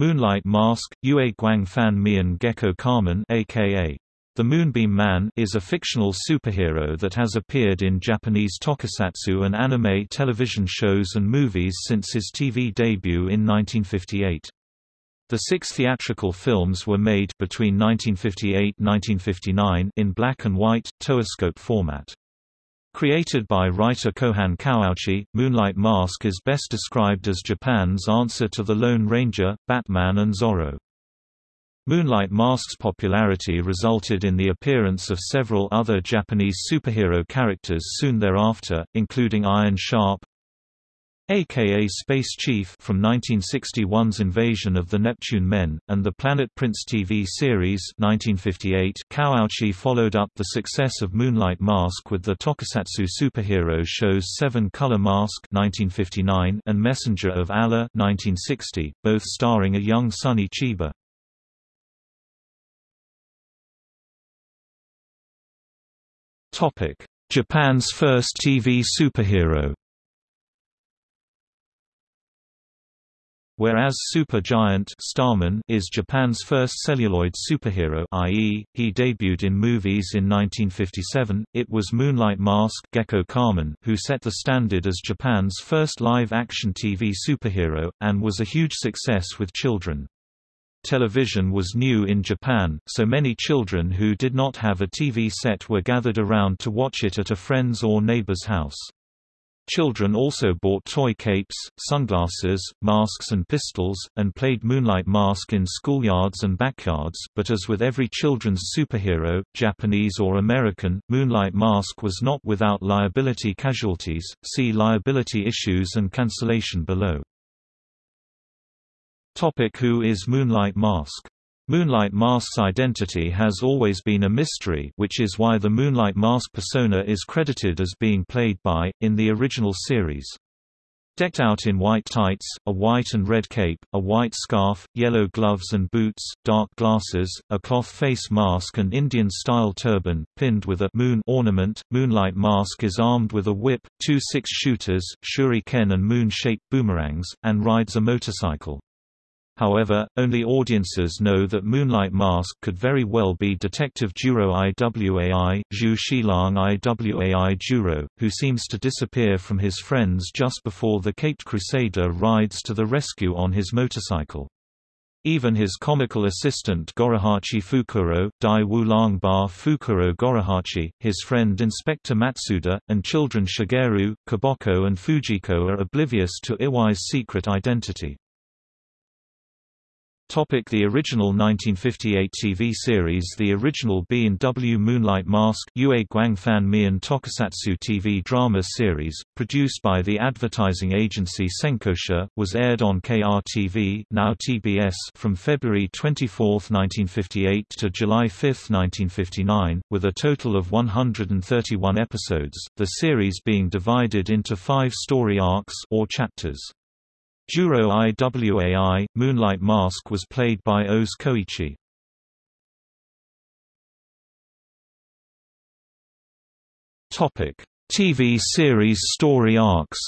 Moonlight Mask, Yue Guang Fan Mian Gekko Kamen aka the Moonbeam Man is a fictional superhero that has appeared in Japanese tokusatsu and anime television shows and movies since his TV debut in 1958. The six theatrical films were made between 1958–1959 in black and white, toeiscope format. Created by writer Kohan Kawauchi, Moonlight Mask is best described as Japan's answer to the Lone Ranger, Batman and Zorro. Moonlight Mask's popularity resulted in the appearance of several other Japanese superhero characters soon thereafter, including Iron Sharp, aka Space Chief from 1961's Invasion of the Neptune Men, and the Planet Prince TV series 1958. Kawauchi followed up the success of Moonlight Mask with the tokusatsu superhero shows Seven Color Mask 1959 and Messenger of Allah 1960, both starring a young Sonny Chiba. Japan's first TV superhero Whereas Super Giant Starman is Japan's first celluloid superhero i.e., he debuted in movies in 1957, it was Moonlight Mask Gekko Kamen who set the standard as Japan's first live-action TV superhero, and was a huge success with children. Television was new in Japan, so many children who did not have a TV set were gathered around to watch it at a friend's or neighbor's house. Children also bought toy capes, sunglasses, masks and pistols, and played Moonlight Mask in schoolyards and backyards, but as with every children's superhero, Japanese or American, Moonlight Mask was not without liability casualties, see liability issues and cancellation below. Topic Who is Moonlight Mask Moonlight Mask's identity has always been a mystery which is why the Moonlight Mask persona is credited as being played by, in the original series. Decked out in white tights, a white and red cape, a white scarf, yellow gloves and boots, dark glasses, a cloth face mask and Indian-style turban, pinned with a moon ornament, Moonlight Mask is armed with a whip, two six-shooters, shuriken and moon-shaped boomerangs, and rides a motorcycle. However, only audiences know that Moonlight Mask could very well be Detective Juro Iwai, Zhu Shilang Iwai Juro, who seems to disappear from his friends just before the Caped Crusader rides to the rescue on his motorcycle. Even his comical assistant Gorohachi Fukuro, Dai Wulang Ba Fukuro Gorohachi, his friend Inspector Matsuda, and children Shigeru, Koboko and Fujiko are oblivious to Iwai's secret identity. Topic the original 1958 TV series The original B&W Moonlight Mask Yue Guangfan Mian Tokusatsu TV drama series, produced by the advertising agency Senkosha, was aired on KRTV now TBS from February 24, 1958 to July 5, 1959, with a total of 131 episodes, the series being divided into five story arcs or chapters. Juro Iwai, Moonlight Mask was played by Oz Koichi. TV series story arcs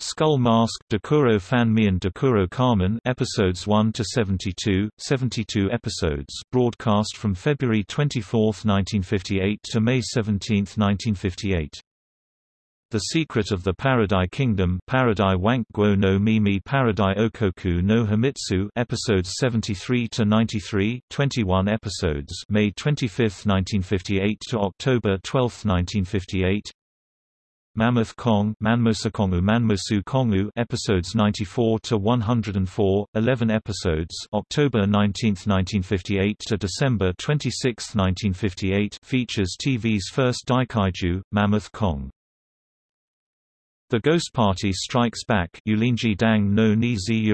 Skull Mask Dekuro Fanmi and Dokuro Kamen episodes 1 to 72 72 episodes broadcast from February 24, 1958 to May 17, 1958 the Secret of the Paradise Kingdom Paradai Wankguo no Mimi Paradai Okoku no Himitsu episodes 73 to 93 21 episodes May 25, 1958 to October 12, 1958 Mammoth Kong Manmosakongu Manmosu Kongu episodes 94 to 104 11 episodes October 19, 1958 to December 26, 1958 features TV's first Daikaiju Mammoth Kong the Ghost Party Strikes Back Ulinji Dang no Nizi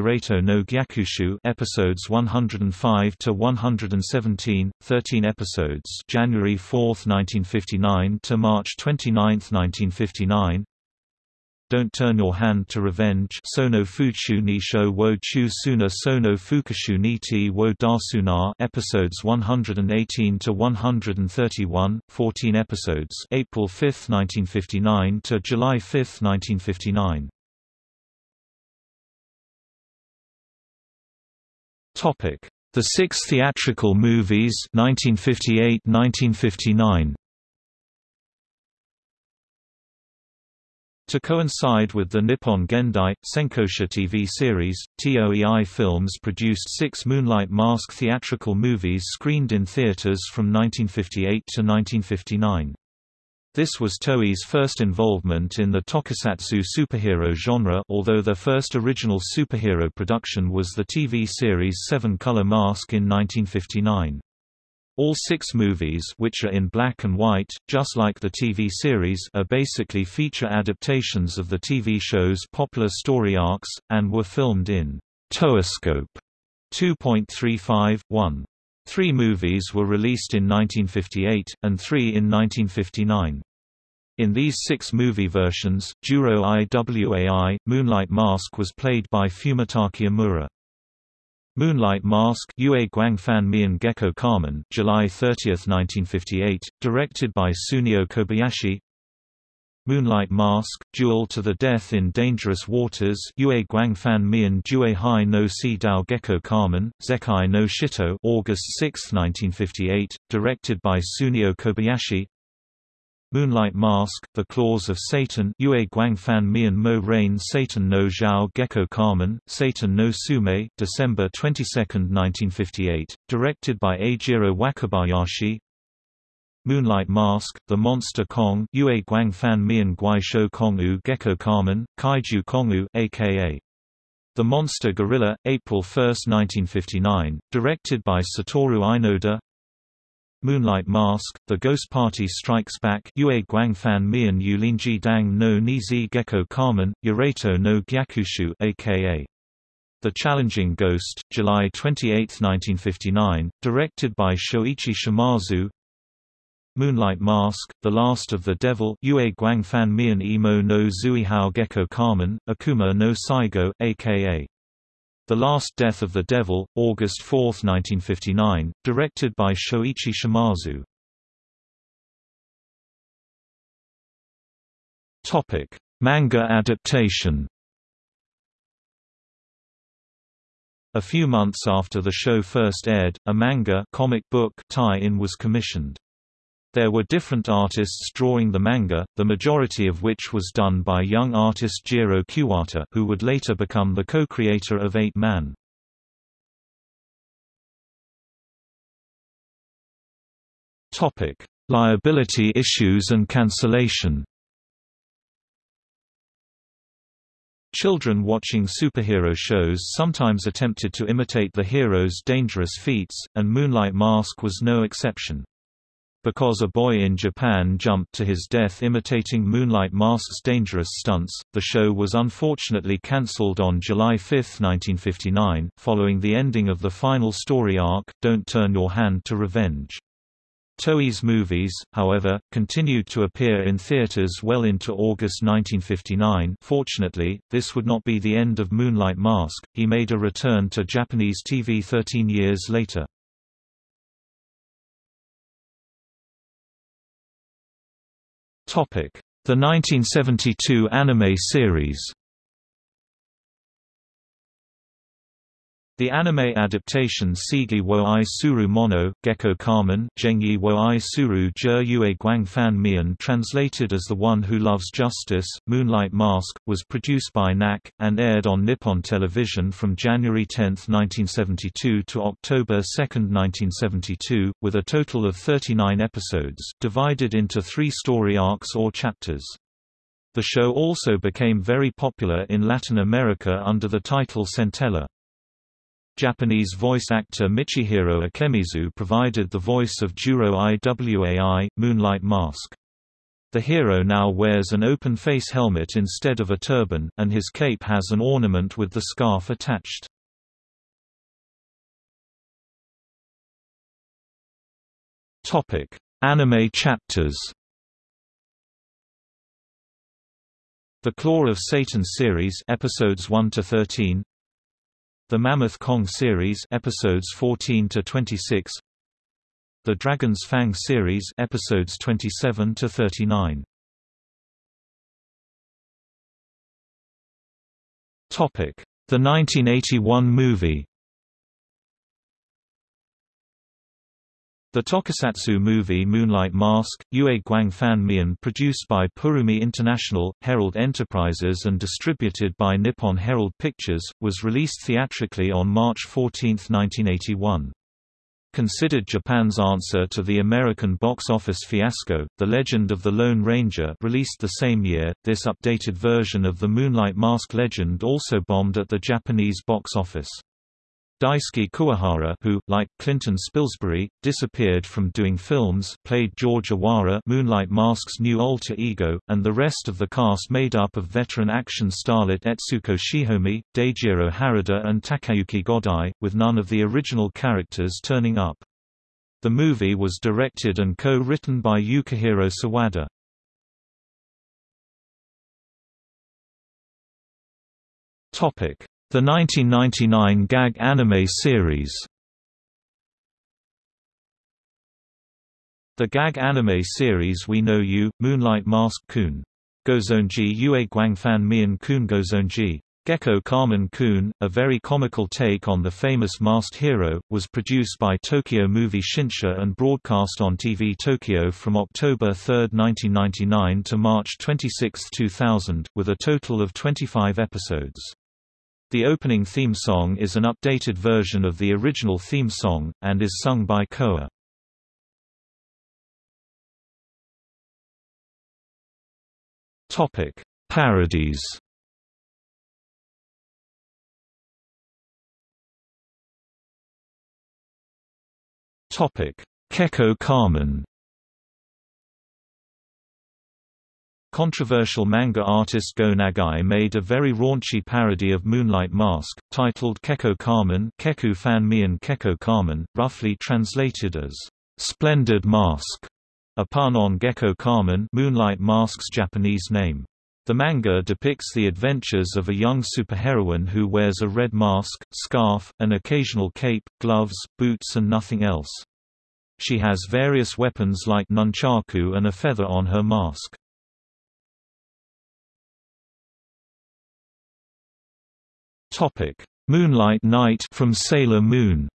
no Gyakushu episodes 105 to 117, 13 episodes January 4, 1959 to March 29, 1959 don't Turn Your Hand to Revenge Sono Fuchu Nisho wo Chu Suna Sono Fukushu Niti wo Dasuna episodes 118 to 131, 14 episodes April 5, 1959 to July 5, 1959. Topic: The six theatrical movies 1958-1959. To coincide with the Nippon Gendai, Senkosha TV series, TOEI Films produced six Moonlight Mask theatrical movies screened in theaters from 1958 to 1959. This was Toei's first involvement in the tokusatsu superhero genre although their first original superhero production was the TV series Seven Color Mask in 1959. All six movies which are in black and white, just like the TV series are basically feature adaptations of the TV show's popular story arcs, and were filmed in Toeiscope 2.35, 1. Three movies were released in 1958, and three in 1959. In these six movie versions, Juro Iwai, Moonlight Mask was played by Fumitake Omura. Moonlight Mask Yue Guangfan Mian Gecko Kamen July 30, 1958, directed by Tsuneo Kobayashi. Moonlight Mask, Duel to the Death in Dangerous Waters Yue Guangfan Mian Jue Hai no Si Dao Gecko Kamen, Zekai no Shito August 6, 1958, directed by Tsuneo Kobayashi Moonlight Mask, The Claws of Satan Yue Guangfan Mian Mo Rain Satan no Zhao Gekko Kamen, Satan no Sume December 22, 1958, directed by Eijiro Wakabayashi. Moonlight Mask, The Monster Kong Yue Guangfan Mian Guaisho Kongu Gecko Kamen, Kaiju Kongu aka The Monster Gorilla, April 1, 1959, directed by Satoru Inoda Moonlight Mask, The Ghost Party Strikes Back Yue Guangfan Mian Yulinji Dang no Nizi Gecko Kamen, Yurato no Gyakushu aka The Challenging Ghost, July 28, 1959, directed by Shoichi Shimazu. Moonlight Mask, The Last of the Devil Yue Guangfan Mian Imo no Zuihao Gecko Kamen, Akuma no Saigo aka the Last Death of the Devil, August 4, 1959, directed by Shoichi Shimazu. Topic: Manga adaptation. A few months after the show first aired, a manga comic book tie-in was commissioned. There were different artists drawing the manga, the majority of which was done by young artist Jiro Kuwata who would later become the co-creator of Eight Man. Liability issues and cancellation Children watching superhero shows sometimes attempted to imitate the hero's dangerous feats, and Moonlight Mask was no exception. Because a boy in Japan jumped to his death imitating Moonlight Mask's dangerous stunts, the show was unfortunately cancelled on July 5, 1959, following the ending of the final story arc, Don't Turn Your Hand to Revenge. Toei's movies, however, continued to appear in theaters well into August 1959 fortunately, this would not be the end of Moonlight Mask, he made a return to Japanese TV 13 years later. The 1972 anime series. The anime adaptation Seigi wo i suru mono, Gecko Kamen Zhengyi wo i suru Jur Yue Guangfan Mian translated as The One Who Loves Justice, Moonlight Mask, was produced by NAC, and aired on Nippon Television from January 10, 1972 to October 2, 1972, with a total of 39 episodes, divided into three story arcs or chapters. The show also became very popular in Latin America under the title Centella. Japanese voice actor Michihiro Ikemizu provided the voice of Juro Iwai, Moonlight Mask. The hero now wears an open-face helmet instead of a turban, and his cape has an ornament with the scarf attached. Topic: Anime chapters The Claw of Satan series episodes 1 to 13 the Mammoth Kong series episodes 14 to 26 The Dragon's Fang series episodes 27 to 39 Topic. The 1981 movie The tokusatsu movie Moonlight Mask, Ue Guang Fan Mian produced by Purumi International, Herald Enterprises and distributed by Nippon Herald Pictures, was released theatrically on March 14, 1981. Considered Japan's answer to the American box office fiasco, The Legend of the Lone Ranger released the same year, this updated version of the Moonlight Mask legend also bombed at the Japanese box office. Daisuke Kuwahara who, like Clinton Spilsbury, disappeared from doing films played George Awara Moonlight Mask's new alter ego, and the rest of the cast made up of veteran action starlet Etsuko Shihomi, Daijiro Harada and Takayuki Godai, with none of the original characters turning up. The movie was directed and co-written by Yukihiro Sawada. Topic the 1999 gag anime series The gag anime series We Know You, Moonlight Mask Kun. Gozonji Ue Guangfan Mian Kun Gozonji. Gekko Kamen Kun, a very comical take on the famous masked hero, was produced by Tokyo Movie Shinsha and broadcast on TV Tokyo from October 3, 1999 to March 26, 2000, with a total of 25 episodes. The opening theme song is an updated version of the original theme song, and is sung by Koa. Topic: Parodies. Topic: Kekko Kamen. Controversial manga artist Go Nagai made a very raunchy parody of Moonlight Mask, titled Kekko Kamen Keku Fan Mian Kekko Kamen, roughly translated as, "'Splendid Mask", a pun on Gekko Kamen Moonlight Mask's Japanese name. The manga depicts the adventures of a young superheroine who wears a red mask, scarf, an occasional cape, gloves, boots and nothing else. She has various weapons like nunchaku and a feather on her mask. Topic: Moonlight Knight from Sailor Moon.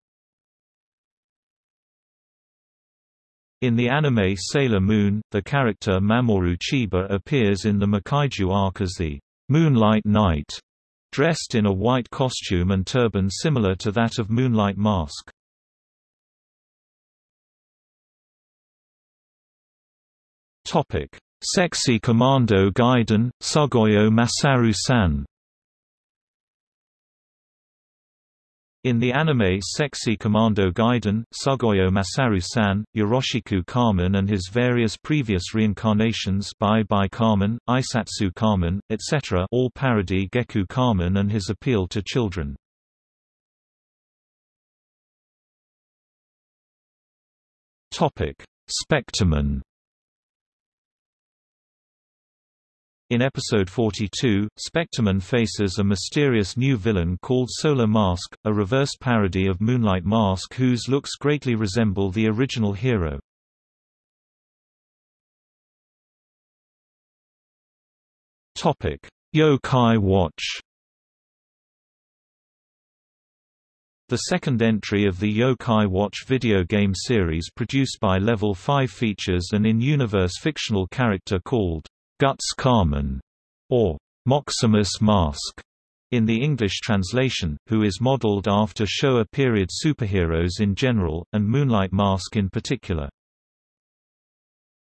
In the anime Sailor Moon, the character Mamoru Chiba appears in the Makaiju arc as the Moonlight Knight, dressed in a white costume and turban similar to that of Moonlight Mask. Topic: Sexy Commando Gaiden, Sugoyo Masaru-san In the anime Sexy Commando Gaiden, Sugoyo Masaru-san, Yoroshiku Kamen and his various previous reincarnations Bye Bye Kamen, Aisatsu Kamen, etc. all parody Gekko Kamen and his appeal to children. Spectreman In episode 42, Spectreman faces a mysterious new villain called Solar Mask, a reversed parody of Moonlight Mask whose looks greatly resemble the original hero. Yokai Watch The second entry of the Yokai Watch video game series produced by Level 5 features an in-universe fictional character called Guts Kamen, or Moximus Mask, in the English translation, who is modeled after Showa period superheroes in general, and Moonlight Mask in particular.